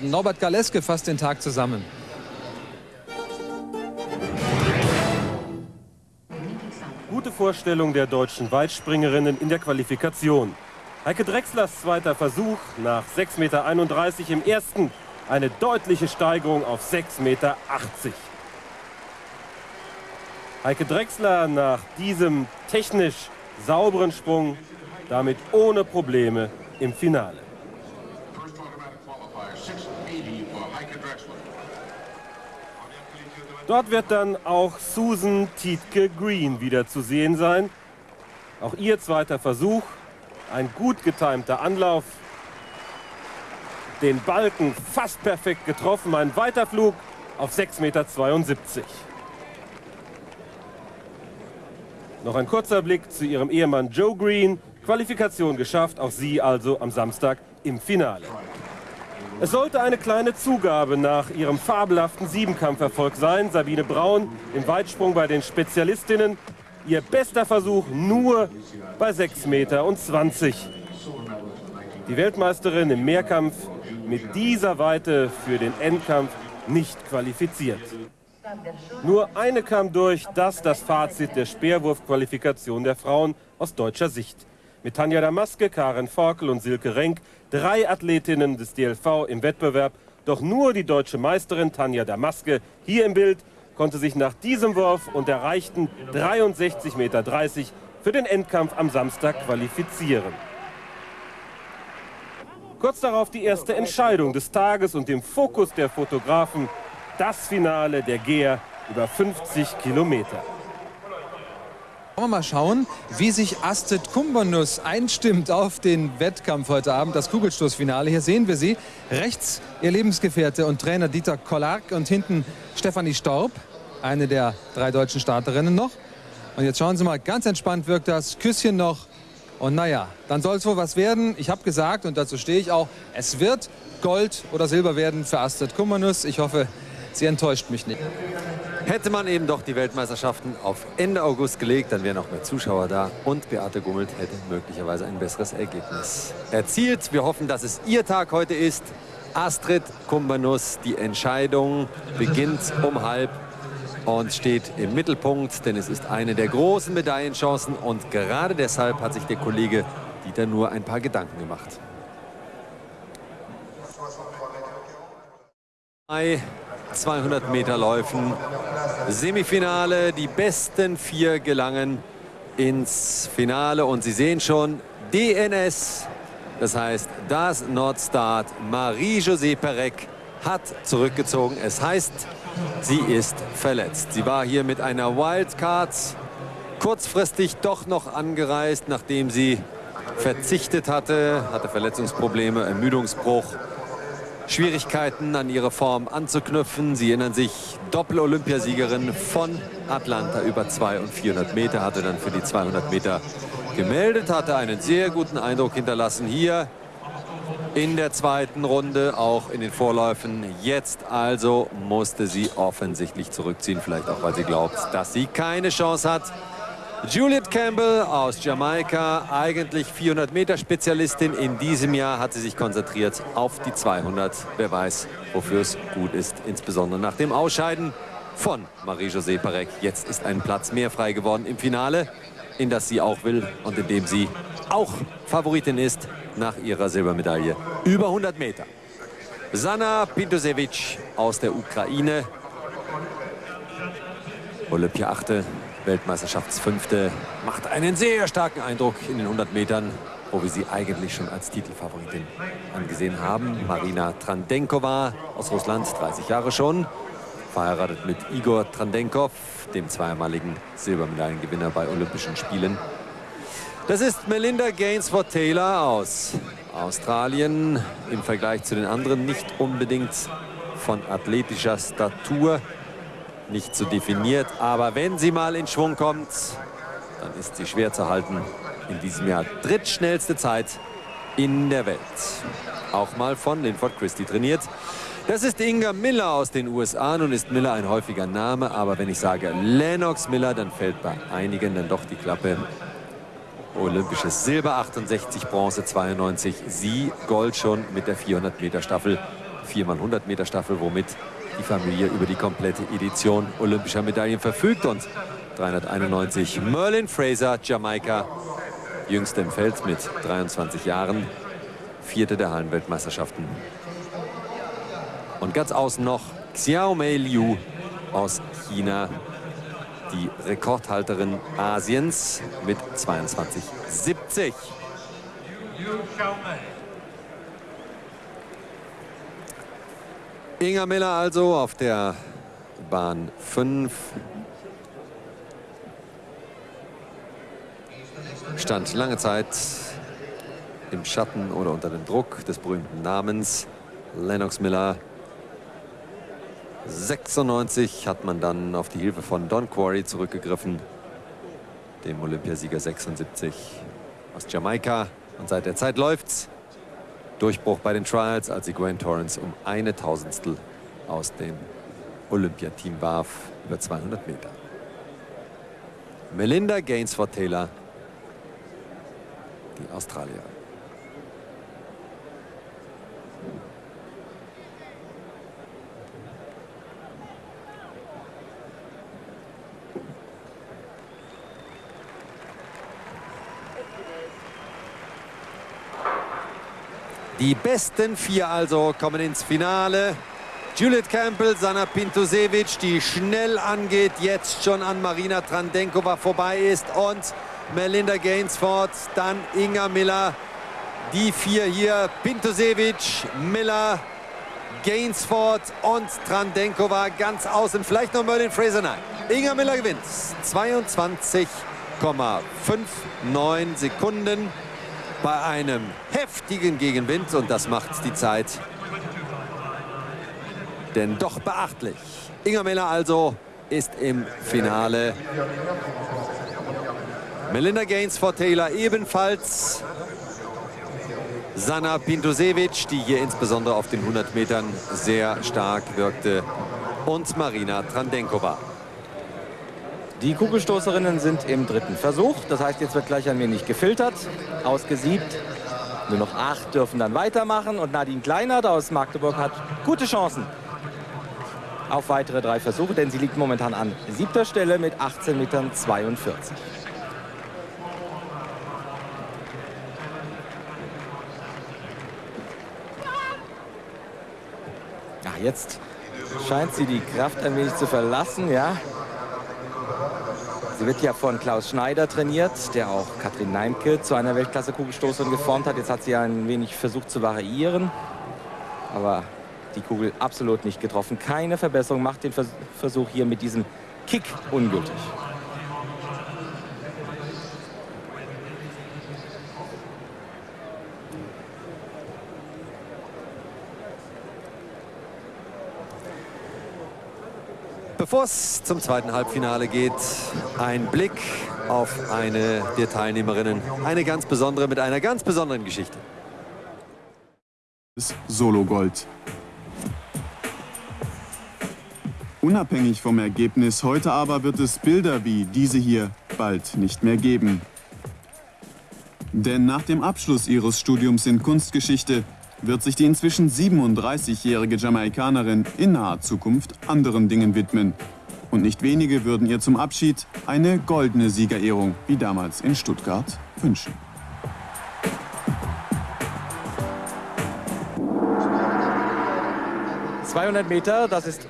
Norbert Galeske fasst den Tag zusammen. Gute Vorstellung der deutschen Weitspringerinnen in der Qualifikation. Heike Drechslers zweiter Versuch nach 6,31 Meter im ersten. Eine deutliche Steigerung auf 6,80 Meter. Heike Drechsler nach diesem technisch sauberen Sprung damit ohne Probleme im Finale. Dort wird dann auch Susan Tietke Green wieder zu sehen sein. Auch ihr zweiter Versuch. Ein gut getimter Anlauf. Den Balken fast perfekt getroffen. Ein Weiterflug auf 6,72 Meter. Noch ein kurzer Blick zu ihrem Ehemann Joe Green. Qualifikation geschafft, auch sie also am Samstag im Finale. Es sollte eine kleine Zugabe nach ihrem fabelhaften Siebenkampferfolg sein. Sabine Braun im Weitsprung bei den Spezialistinnen. Ihr bester Versuch nur bei 6,20 Meter. Die Weltmeisterin im Mehrkampf mit dieser Weite für den Endkampf nicht qualifiziert. Nur eine kam durch, das das Fazit der Speerwurfqualifikation der Frauen aus deutscher Sicht. Mit Tanja Damaske, Karen Forkel und Silke Renk drei Athletinnen des DLV im Wettbewerb. Doch nur die deutsche Meisterin Tanja Damaske hier im Bild konnte sich nach diesem Wurf und erreichten 63,30 Meter für den Endkampf am Samstag qualifizieren. Kurz darauf die erste Entscheidung des Tages und dem Fokus der Fotografen, das Finale der Geher über 50 Kilometer. Wollen wir mal schauen, wie sich Astrid Kumbernus einstimmt auf den Wettkampf heute Abend, das Kugelstoßfinale. Hier sehen wir sie. Rechts ihr Lebensgefährte und Trainer Dieter Kollark und hinten Stefanie Staub, eine der drei deutschen Starterinnen noch. Und jetzt schauen Sie mal, ganz entspannt wirkt das. Küsschen noch. Und naja, dann soll es wohl was werden. Ich habe gesagt, und dazu stehe ich auch, es wird Gold oder Silber werden für Astrid Kumbernus. Ich hoffe, sie enttäuscht mich nicht. Hätte man eben doch die Weltmeisterschaften auf Ende August gelegt, dann wären noch mehr Zuschauer da und Beate Gummelt hätte möglicherweise ein besseres Ergebnis erzielt. Wir hoffen, dass es ihr Tag heute ist. Astrid Kumbanus, die Entscheidung beginnt um halb und steht im Mittelpunkt, denn es ist eine der großen Medaillenchancen und gerade deshalb hat sich der Kollege Dieter nur ein paar Gedanken gemacht. 200 Meter Läufen. Semifinale, die besten vier gelangen ins Finale und Sie sehen schon, DNS, das heißt das Nordstar Marie-José Perec hat zurückgezogen. Es heißt, sie ist verletzt. Sie war hier mit einer Wildcard kurzfristig doch noch angereist, nachdem sie verzichtet hatte, hatte Verletzungsprobleme, Ermüdungsbruch Schwierigkeiten an ihre Form anzuknüpfen. Sie erinnern sich, Doppel-Olympiasiegerin von Atlanta über 200 und 400 Meter, hatte dann für die 200 Meter gemeldet, hatte einen sehr guten Eindruck hinterlassen hier in der zweiten Runde, auch in den Vorläufen. Jetzt also musste sie offensichtlich zurückziehen, vielleicht auch, weil sie glaubt, dass sie keine Chance hat. Juliet Campbell aus Jamaika, eigentlich 400 Meter Spezialistin. In diesem Jahr hat sie sich konzentriert auf die 200. Wer weiß, wofür es gut ist, insbesondere nach dem Ausscheiden von Marie-José Parek. Jetzt ist ein Platz mehr frei geworden im Finale, in das sie auch will und in dem sie auch Favoritin ist nach ihrer Silbermedaille. Über 100 Meter. Sana Pintosevic aus der Ukraine. Olympia 8. Weltmeisterschaftsfünfte, macht einen sehr starken Eindruck in den 100 Metern, wo wir sie eigentlich schon als Titelfavoritin angesehen haben. Marina Trandenkova aus Russland, 30 Jahre schon, verheiratet mit Igor Trandenkov, dem zweimaligen Silbermedaillengewinner bei Olympischen Spielen. Das ist Melinda Gainsford Taylor aus Australien, im Vergleich zu den anderen nicht unbedingt von athletischer Statur nicht so definiert. Aber wenn sie mal in Schwung kommt, dann ist sie schwer zu halten. In diesem Jahr drittschnellste Zeit in der Welt. Auch mal von Linford Christie trainiert. Das ist Inga Miller aus den USA. Nun ist Miller ein häufiger Name, aber wenn ich sage Lennox Miller, dann fällt bei einigen dann doch die Klappe. Olympisches Silber 68, Bronze 92, sie Gold schon mit der 400 Meter Staffel 4x100 Meter Staffel, womit die Familie über die komplette Edition olympischer Medaillen verfügt. Und 391 Merlin Fraser, Jamaika, jüngste im Feld mit 23 Jahren, vierte der Hallenweltmeisterschaften. Und ganz außen noch Xiaomei Liu aus China, die Rekordhalterin Asiens mit 22,70. Inga Miller also auf der Bahn 5. Stand lange Zeit im Schatten oder unter dem Druck des berühmten Namens Lennox Miller. 96 hat man dann auf die Hilfe von Don Quarry zurückgegriffen, dem Olympiasieger 76 aus Jamaika. Und seit der Zeit läuft's. Durchbruch bei den Trials, als sie Gwen Torrance um eine Tausendstel aus dem Olympiateam warf über 200 Meter. Melinda Gainsford Taylor, die Australierin. Die besten vier also kommen ins Finale. Juliet Campbell, Sana Pintusewitsch, die schnell angeht, jetzt schon an Marina Trandenkova vorbei ist und Melinda Gainsford, dann Inga Miller. Die vier hier, Pintusewitsch, Miller, Gainsford und Trandenkova ganz außen. Vielleicht noch Merlin Fraser, nein. Inga Miller gewinnt 22,59 Sekunden bei einem heftigen Gegenwind und das macht die Zeit denn doch beachtlich. Inga Miller also ist im Finale. Melinda Gaines vor Taylor ebenfalls. Sana Pintusewitsch, die hier insbesondere auf den 100 Metern sehr stark wirkte. Und Marina Trandenkova. Die Kugelstoßerinnen sind im dritten Versuch. Das heißt, jetzt wird gleich ein wenig gefiltert, ausgesiebt. Nur noch acht dürfen dann weitermachen. Und Nadine Kleinert aus Magdeburg hat gute Chancen auf weitere drei Versuche, denn sie liegt momentan an siebter Stelle mit 18 Metern 42. Ja, jetzt scheint sie die Kraft ein wenig zu verlassen, ja. Sie wird ja von Klaus Schneider trainiert, der auch Katrin Neimke zu einer Weltklasse-Kugelstoßerin geformt hat. Jetzt hat sie ein wenig versucht zu variieren, aber die Kugel absolut nicht getroffen. Keine Verbesserung, macht den Versuch hier mit diesem Kick ungültig. Bevor es zum zweiten Halbfinale geht, ein Blick auf eine der Teilnehmerinnen. Eine ganz besondere mit einer ganz besonderen Geschichte. Solo Gold. Unabhängig vom Ergebnis heute aber wird es Bilder wie diese hier bald nicht mehr geben. Denn nach dem Abschluss ihres Studiums in Kunstgeschichte wird sich die inzwischen 37-jährige Jamaikanerin in naher Zukunft anderen Dingen widmen. Und nicht wenige würden ihr zum Abschied eine goldene Siegerehrung wie damals in Stuttgart wünschen. ...200 Meter, das ist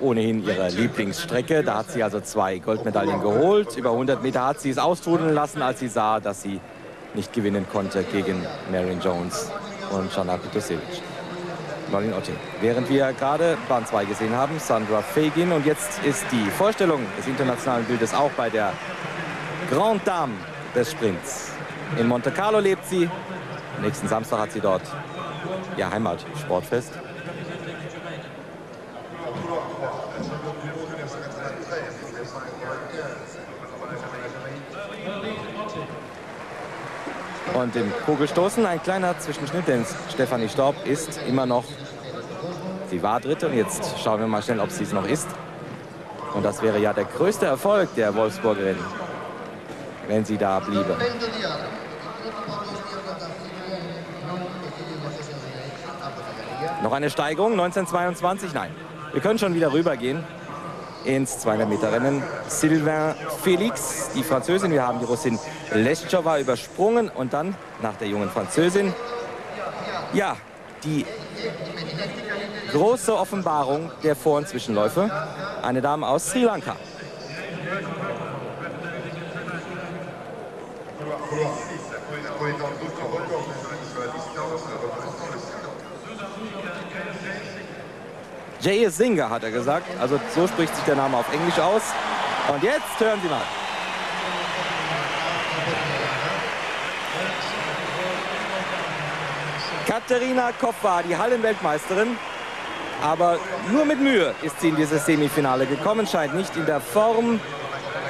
ohnehin ihre Lieblingsstrecke. Da hat sie also zwei Goldmedaillen geholt. Über 100 Meter hat sie es austrudeln lassen, als sie sah, dass sie nicht gewinnen konnte gegen Marion Jones und Jana Pitusevic. Marlin Otte. Während wir gerade Bahn 2 gesehen haben, Sandra Fagin. Und jetzt ist die Vorstellung des internationalen Bildes auch bei der Grande Dame des Sprints. In Monte Carlo lebt sie. Nächsten Samstag hat sie dort ihr Heimatsportfest. Und im Kugelstoßen ein kleiner Zwischenschnitt, denn Stefanie Staub ist immer noch, sie war Dritte und jetzt schauen wir mal schnell, ob sie es noch ist. Und das wäre ja der größte Erfolg der Wolfsburgerin, wenn sie da bliebe. Noch eine Steigerung, 1922? Nein. Wir können schon wieder rübergehen ins 200 Meter Rennen. Sylvain Felix, die Französin. Wir haben die Russin Leschova übersprungen und dann nach der jungen Französin. Ja, die große Offenbarung der Vor- und Zwischenläufe. Eine Dame aus Sri Lanka. Jay Singer hat er gesagt. Also so spricht sich der Name auf Englisch aus. Und jetzt hören Sie mal. Katharina Koffa, die Hallenweltmeisterin. Aber nur mit Mühe ist sie in dieses Semifinale gekommen, scheint nicht in der Form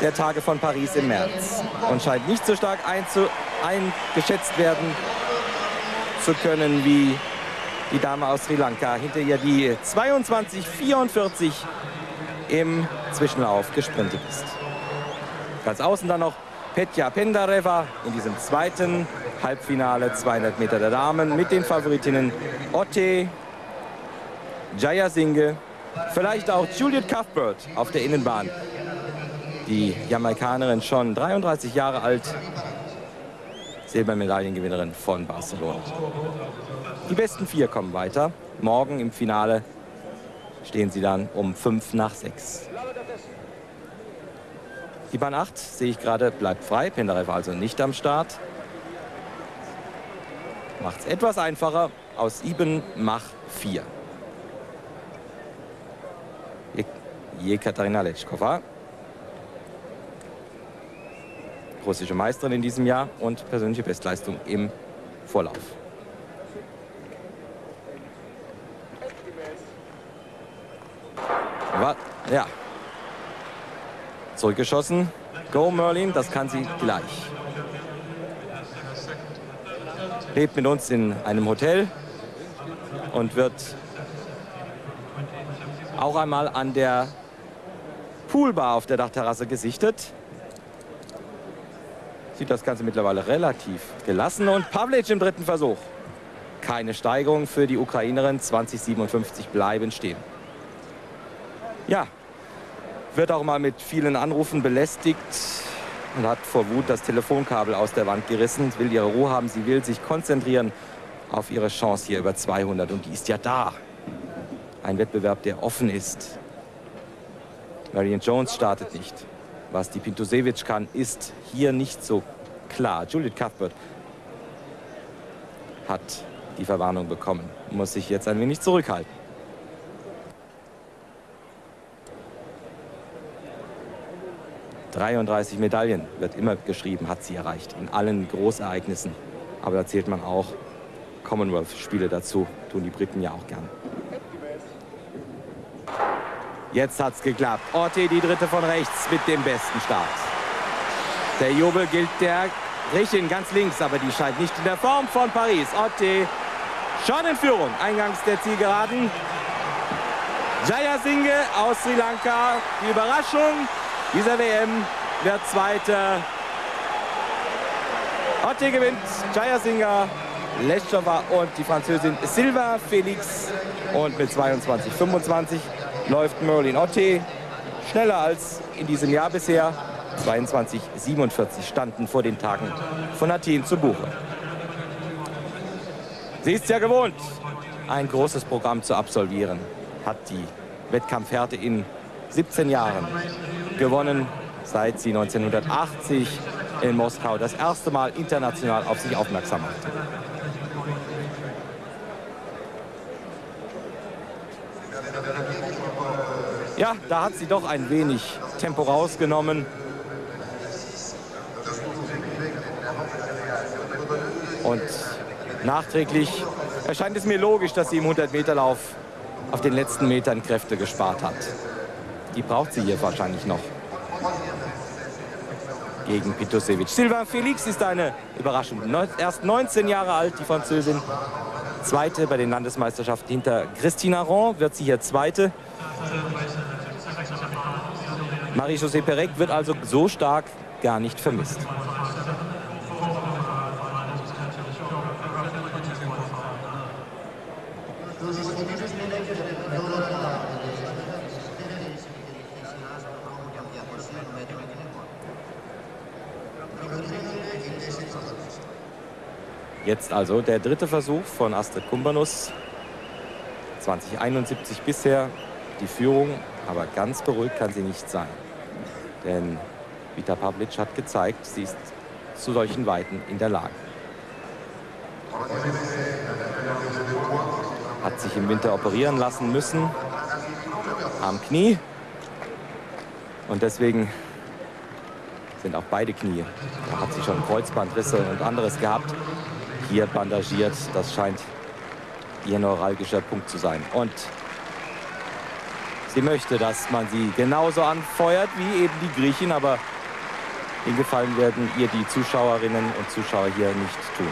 der Tage von Paris im März und scheint nicht so stark eingeschätzt werden zu können wie die Dame aus Sri Lanka. Hinter ihr die 22,44 im Zwischenlauf gesprintet ist. Ganz außen dann noch Petja Pendareva in diesem zweiten Halbfinale 200 Meter der Damen mit den Favoritinnen Otte, Jaya Singhe, vielleicht auch Juliet Cuthbert auf der Innenbahn. Die Jamaikanerin schon 33 Jahre alt, Silbermedaillengewinnerin von Barcelona. Die besten vier kommen weiter. Morgen im Finale stehen sie dann um 5 nach 6. Die Bahn 8, sehe ich gerade, bleibt frei. Penderev also nicht am Start. Macht es etwas einfacher. Aus Iben Mach 4. Jekaterina Letschkova. Russische Meisterin in diesem Jahr und persönliche Bestleistung im Vorlauf. Ja. Zurückgeschossen. Go Merlin, das kann sie gleich. Lebt mit uns in einem Hotel und wird auch einmal an der Poolbar auf der Dachterrasse gesichtet. Sieht das Ganze mittlerweile relativ gelassen. Und Pavlic im dritten Versuch. Keine Steigerung für die Ukrainerin. 2057 bleiben stehen. Ja, wird auch mal mit vielen Anrufen belästigt und hat vor Wut das Telefonkabel aus der Wand gerissen. Will ihre Ruhe haben, sie will sich konzentrieren auf ihre Chance hier über 200 und die ist ja da. Ein Wettbewerb, der offen ist. Marion Jones startet nicht. Was die Pintusewitsch kann, ist hier nicht so klar. Juliet Cuthbert hat die Verwarnung bekommen, muss sich jetzt ein wenig zurückhalten. 33 Medaillen wird immer geschrieben, hat sie erreicht in allen Großereignissen. Aber da zählt man auch Commonwealth-Spiele dazu, tun die Briten ja auch gern. Jetzt hat es geklappt. Orte, die dritte von rechts mit dem besten Start. Der Jubel gilt der Griechin ganz links, aber die scheint nicht in der Form von Paris. Orte schon in Führung, eingangs der Zielgeraden. Jaya Singhe aus Sri Lanka, die Überraschung dieser WM wird Zweiter. Otte gewinnt, Jaya Singha, Leschova und die Französin Silva Felix. Und mit 22,25 läuft Merlin Otte schneller als in diesem Jahr bisher. 22,47 standen vor den Tagen von Athen zu Buche. Sie ist ja gewohnt, ein großes Programm zu absolvieren, hat die Wettkampfhärte in 17 Jahren gewonnen, seit sie 1980 in Moskau das erste Mal international auf sich aufmerksam machte. Ja, da hat sie doch ein wenig Tempo rausgenommen. Und nachträglich erscheint es mir logisch, dass sie im 100-Meter-Lauf auf den letzten Metern Kräfte gespart hat. Die braucht sie hier wahrscheinlich noch. Gegen Pitusevic. Silva Felix ist eine Überraschung. Erst 19 Jahre alt, die Französin. Zweite bei den Landesmeisterschaften hinter Christina Ron wird sie hier Zweite. Marie-José Perec wird also so stark gar nicht vermisst. Jetzt also der dritte Versuch von Astrid Kumbanus. 2071 bisher die Führung aber ganz beruhigt kann sie nicht sein. Denn Vita Pavlic hat gezeigt, sie ist zu solchen Weiten in der Lage. Hat sich im Winter operieren lassen müssen am Knie. Und deswegen sind auch beide Knie. Da hat sie schon Kreuzbandrisse und anderes gehabt. Hier bandagiert. Das scheint ihr neuralgischer Punkt zu sein. Und sie möchte, dass man sie genauso anfeuert wie eben die Griechen, aber den Gefallen werden ihr die Zuschauerinnen und Zuschauer hier nicht tun.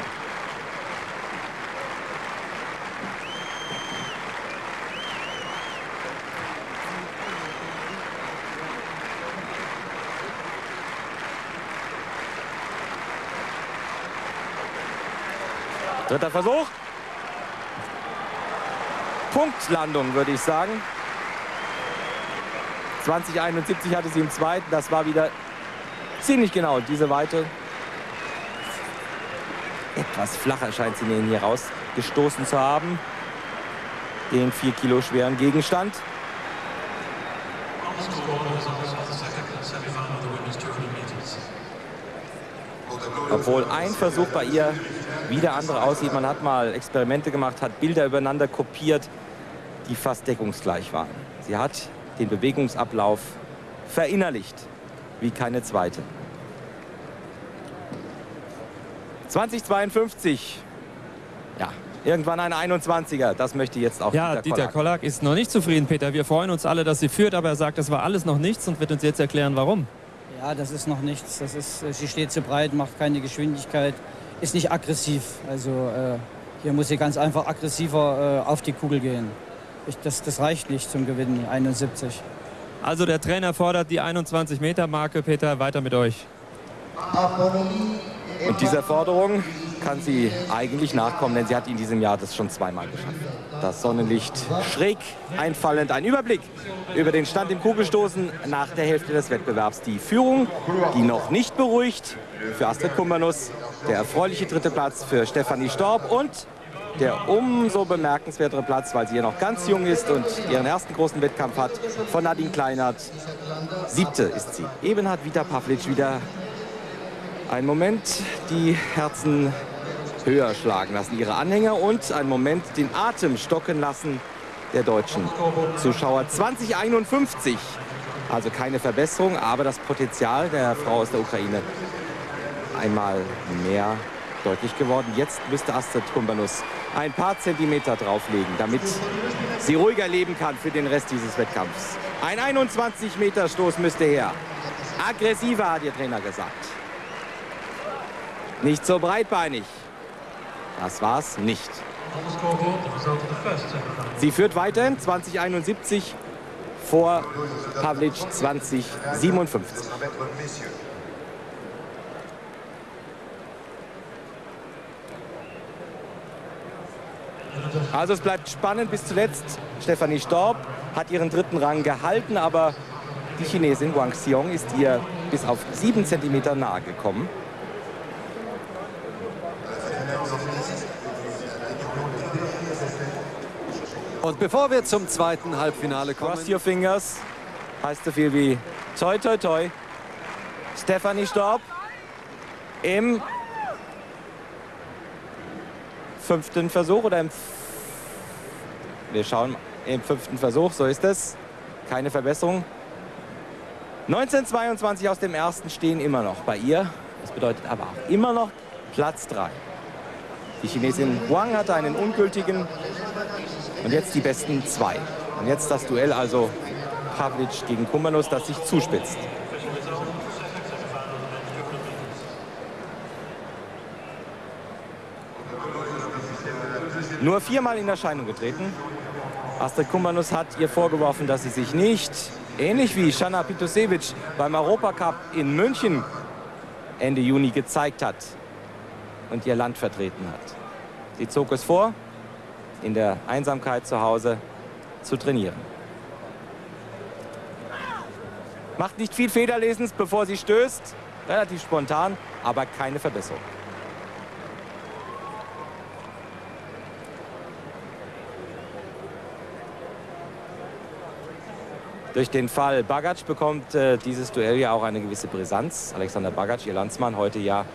Dritter Versuch. Punktlandung, würde ich sagen. 2071 hatte sie im zweiten. Das war wieder ziemlich genau diese Weite. Etwas flacher scheint sie hier rausgestoßen zu haben. Den 4 Kilo schweren Gegenstand. Obwohl ein Versuch bei ihr wie der andere aussieht. Man hat mal Experimente gemacht, hat Bilder übereinander kopiert, die fast deckungsgleich waren. Sie hat den Bewegungsablauf verinnerlicht, wie keine zweite. 2052. Ja, irgendwann ein 21er. Das möchte jetzt auch ja, Dieter, Dieter Kollak. ist noch nicht zufrieden, Peter. Wir freuen uns alle, dass sie führt, aber er sagt, das war alles noch nichts und wird uns jetzt erklären, warum. Ja, das ist noch nichts. Das ist, äh, sie steht zu breit, macht keine Geschwindigkeit ist nicht aggressiv. Also äh, hier muss sie ganz einfach aggressiver äh, auf die Kugel gehen. Ich, das, das reicht nicht zum Gewinnen, 71. Also der Trainer fordert die 21-Meter-Marke. Peter, weiter mit euch. Und dieser Forderung kann sie eigentlich nachkommen, denn sie hat in diesem Jahr das schon zweimal geschafft. Das Sonnenlicht schräg einfallend. Ein Überblick über den Stand im Kugelstoßen nach der Hälfte des Wettbewerbs. Die Führung, die noch nicht beruhigt für Astrid Kumbanus. Der erfreuliche dritte Platz für Stefanie Storb und der umso bemerkenswertere Platz, weil sie ja noch ganz jung ist und ihren ersten großen Wettkampf hat, von Nadine Kleinert. Siebte ist sie. Eben hat Vita Pavlic wieder einen Moment die Herzen höher schlagen lassen, ihre Anhänger und einen Moment den Atem stocken lassen der deutschen Zuschauer. 2051, also keine Verbesserung, aber das Potenzial der Frau aus der Ukraine einmal mehr deutlich geworden. Jetzt müsste Astrid Kumbanus ein paar Zentimeter drauflegen, damit sie ruhiger leben kann für den Rest dieses Wettkampfs. Ein 21-Meter-Stoß müsste her. Aggressiver, hat ihr Trainer gesagt. Nicht so breitbeinig. Das war's nicht. Sie führt weiterhin 2071 vor Pavlic 2057. Also es bleibt spannend bis zuletzt. Stefanie Storb hat ihren dritten Rang gehalten, aber die Chinesin Wang Xiong ist ihr bis auf sieben Zentimeter nahe gekommen. Und bevor wir zum zweiten Halbfinale kommen... Cross your fingers heißt so viel wie toi toi toi. Stefanie Storb im fünften Versuch oder im... Wir schauen im fünften Versuch, so ist es. Keine Verbesserung. 1922 aus dem ersten stehen immer noch bei ihr. Das bedeutet aber auch immer noch Platz 3. Die Chinesin Wang hatte einen ungültigen und jetzt die besten zwei. Und jetzt das Duell also Pavlic gegen Kumbanus, das sich zuspitzt. Nur viermal in Erscheinung getreten. Astrid Kumbanus hat ihr vorgeworfen, dass sie sich nicht, ähnlich wie Shana Pitusevic beim Europacup in München Ende Juni gezeigt hat und ihr Land vertreten hat. Sie zog es vor, in der Einsamkeit zu Hause zu trainieren. Macht nicht viel Federlesens, bevor sie stößt. Relativ spontan, aber keine Verbesserung. Durch den Fall Bagac bekommt äh, dieses Duell ja auch eine gewisse Brisanz. Alexander Bagac, ihr Landsmann, heute ja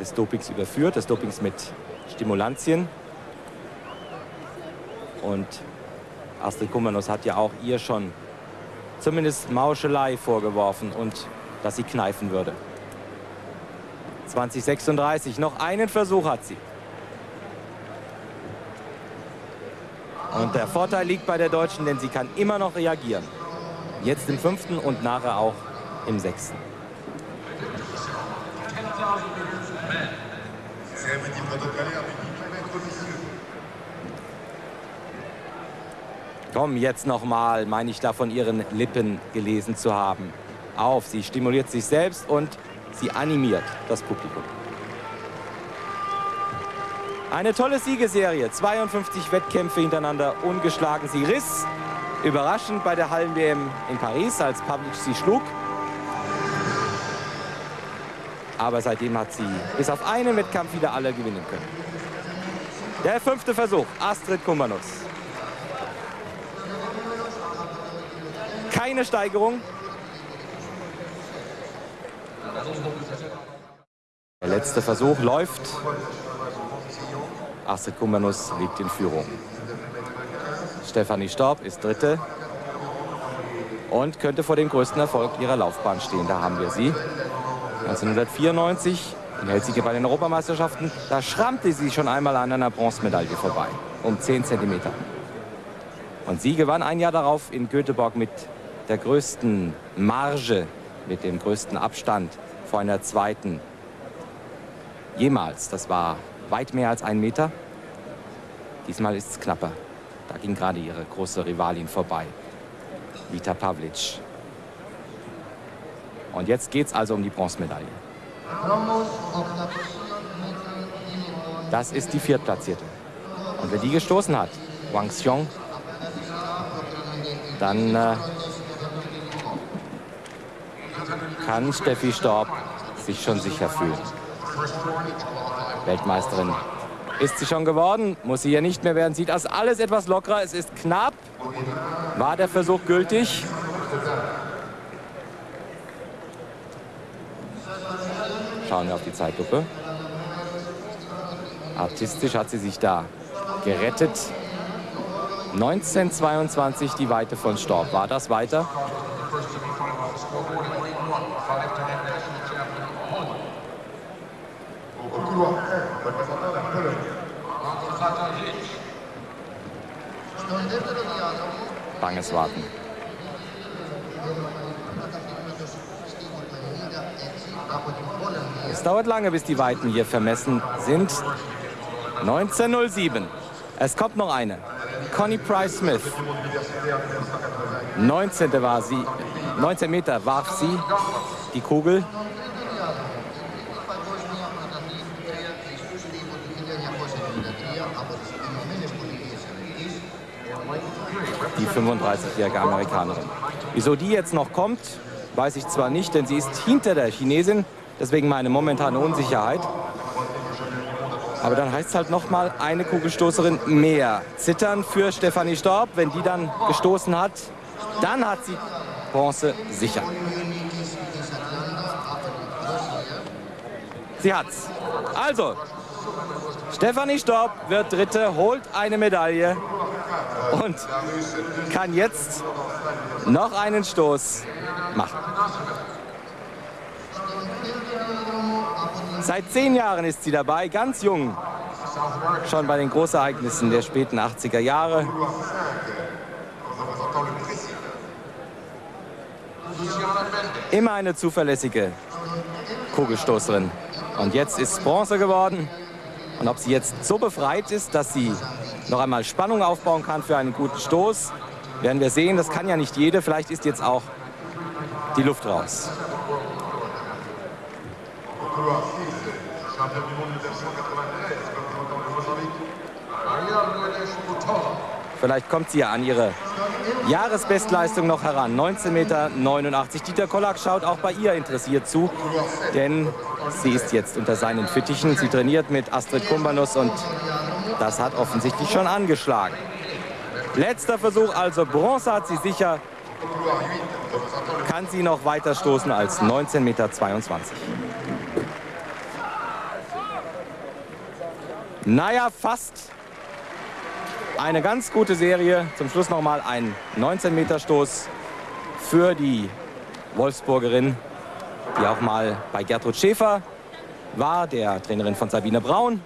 des Dopings überführt, des Dopings mit Stimulantien. Und Astrid Kummernuss hat ja auch ihr schon zumindest Mauschelei vorgeworfen und dass sie kneifen würde. 2036, noch einen Versuch hat sie. Und der Vorteil liegt bei der Deutschen, denn sie kann immer noch reagieren. Jetzt im fünften und nachher auch im sechsten. Komm, jetzt noch mal, meine ich da von ihren Lippen gelesen zu haben. Auf, sie stimuliert sich selbst und sie animiert das Publikum. Eine tolle Siegeserie, 52 Wettkämpfe hintereinander ungeschlagen. Sie riss überraschend bei der Hallen-WM in Paris, als Pavlic sie schlug. Aber seitdem hat sie bis auf einen Wettkampf wieder alle gewinnen können. Der fünfte Versuch, Astrid Kummernuss. Keine Steigerung. Der letzte Versuch läuft. Astrid Kummernuss liegt in Führung. Stefanie Staub ist Dritte und könnte vor dem größten Erfolg ihrer Laufbahn stehen. Da haben wir sie. 1994 in Helsinki bei den Europameisterschaften, da schrammte sie schon einmal an einer Bronzemedaille vorbei, um 10 cm. Und sie gewann ein Jahr darauf in Göteborg mit der größten Marge, mit dem größten Abstand vor einer zweiten jemals. Das war weit mehr als ein Meter. Diesmal ist es knapper. Da ging gerade ihre große Rivalin vorbei, Vita Pavlic. Und jetzt geht es also um die Bronzemedaille. Das ist die Viertplatzierte. Und wer die gestoßen hat, Wang Xiong, dann äh, kann Steffi Storb sich schon sicher fühlen. Weltmeisterin ist sie schon geworden, muss sie ja nicht mehr werden. Sieht das alles etwas lockerer, es ist knapp. War der Versuch gültig? Schauen wir auf die Zeitlupe. Artistisch hat sie sich da gerettet. 1922 die Weite von Storb. War das weiter? Banges Warten. Es dauert lange, bis die Weiten hier vermessen sind. 1907. Es kommt noch eine. Connie Price Smith. 19. war sie. 19 Meter warf sie die Kugel. Die 35-jährige Amerikanerin. Wieso die jetzt noch kommt, weiß ich zwar nicht, denn sie ist hinter der Chinesin. Deswegen meine momentane Unsicherheit. Aber dann heißt es halt noch mal eine Kugelstoßerin mehr. Zittern für Stefanie Storb. Wenn die dann gestoßen hat, dann hat sie Bronze sicher. Sie hat's. Also, Stefanie Storb wird Dritte, holt eine Medaille und kann jetzt noch einen Stoß machen. Seit zehn Jahren ist sie dabei, ganz jung. Schon bei den Großereignissen der späten 80er Jahre. Immer eine zuverlässige Kugelstoßerin. Und jetzt ist Bronze geworden. Und ob sie jetzt so befreit ist, dass sie noch einmal Spannung aufbauen kann für einen guten Stoß, werden wir sehen. Das kann ja nicht jede. Vielleicht ist jetzt auch die Luft raus. Vielleicht kommt sie ja an ihre Jahresbestleistung noch heran. 19,89 Meter. Dieter Kollak schaut auch bei ihr interessiert zu, denn sie ist jetzt unter seinen Fittichen. Sie trainiert mit Astrid Kumbanus und das hat offensichtlich schon angeschlagen. Letzter Versuch, also Bronze hat sie sicher kann sie noch weiter stoßen als 19,22 Meter. Naja, fast eine ganz gute Serie. Zum Schluss nochmal ein 19-Meter-Stoß für die Wolfsburgerin, die auch mal bei Gertrud Schäfer war, der Trainerin von Sabine Braun.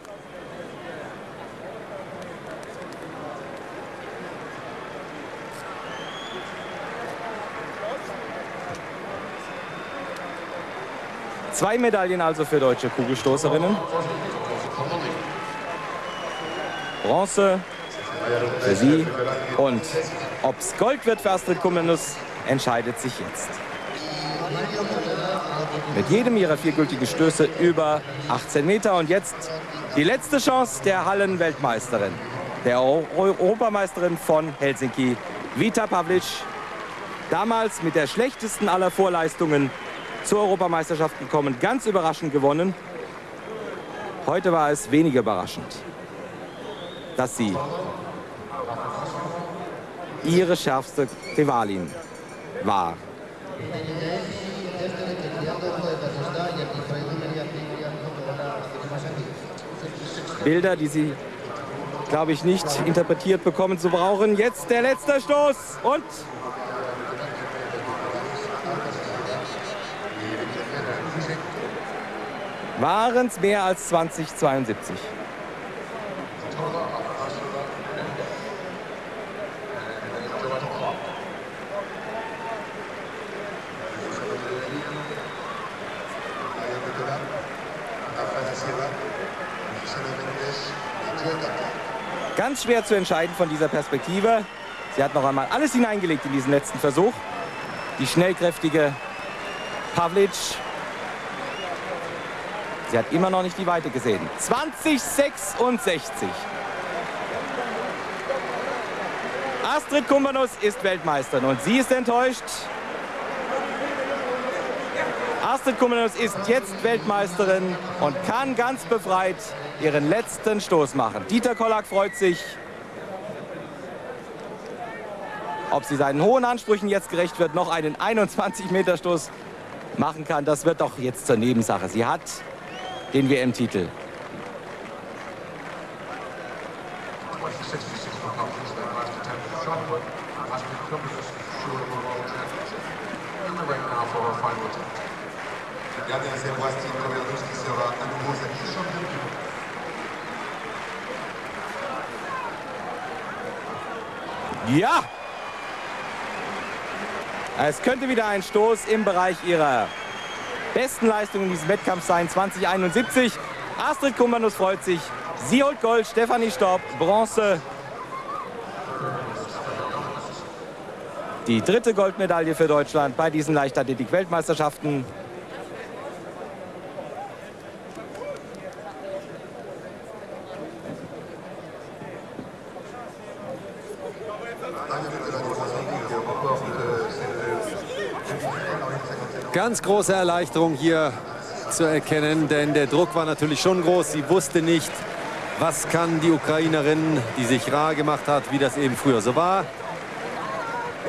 Zwei Medaillen also für deutsche Kugelstoßerinnen. Bronze für sie. Und ob es Gold wird für Astrid Kummenus, entscheidet sich jetzt. Mit jedem ihrer vier gültigen Stöße über 18 Meter. Und jetzt die letzte Chance der Hallenweltmeisterin, der Europameisterin von Helsinki, Vita Pavlic. Damals mit der schlechtesten aller Vorleistungen zur Europameisterschaft gekommen, ganz überraschend gewonnen. Heute war es weniger überraschend, dass sie ihre schärfste Rivalin war. Bilder, die sie, glaube ich, nicht interpretiert bekommen zu brauchen. Jetzt der letzte Stoß und waren es mehr als 2072. Ganz schwer zu entscheiden von dieser Perspektive. Sie hat noch einmal alles hineingelegt in diesen letzten Versuch. Die schnellkräftige Pavlic Sie hat immer noch nicht die Weite gesehen. 2066. Astrid Kumbanus ist Weltmeisterin und sie ist enttäuscht. Astrid Kumbanus ist jetzt Weltmeisterin und kann ganz befreit ihren letzten Stoß machen. Dieter Kollack freut sich. Ob sie seinen hohen Ansprüchen jetzt gerecht wird, noch einen 21-Meter-Stoß machen kann, das wird doch jetzt zur Nebensache. Sie hat den WM-Titel. Ja! Es könnte wieder ein Stoß im Bereich ihrer besten Leistungen in diesem Wettkampf sein, 2071. Astrid Kumbanus freut sich. Sie holt Gold, Stefanie Staub, Bronze. Die dritte Goldmedaille für Deutschland bei diesen Leichtathletik-Weltmeisterschaften. Ganz große Erleichterung hier zu erkennen, denn der Druck war natürlich schon groß. Sie wusste nicht, was kann die Ukrainerin, die sich rar gemacht hat, wie das eben früher so war.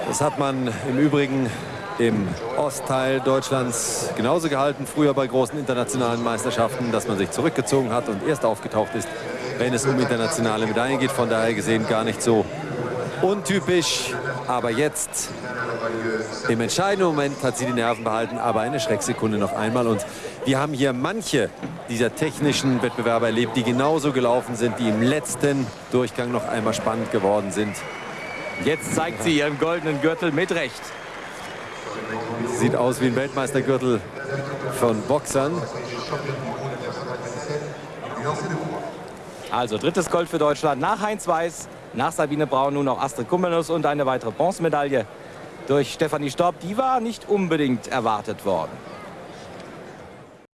Das hat man im Übrigen im Ostteil Deutschlands genauso gehalten, früher bei großen internationalen Meisterschaften, dass man sich zurückgezogen hat und erst aufgetaucht ist, wenn es um internationale Medaillen geht. Von daher gesehen gar nicht so untypisch. Aber jetzt im entscheidenden Moment hat sie die Nerven behalten, aber eine Schrecksekunde noch einmal. Und wir haben hier manche dieser technischen Wettbewerbe erlebt, die genauso gelaufen sind, die im letzten Durchgang noch einmal spannend geworden sind. Jetzt zeigt sie ihren goldenen Gürtel mit Recht. Sieht aus wie ein Weltmeistergürtel von Boxern. Also drittes Gold für Deutschland nach Heinz Weiß, nach Sabine Braun nun auch Astrid Kummernuss und eine weitere Bronzemedaille durch Stefanie Staub. Die war nicht unbedingt erwartet worden.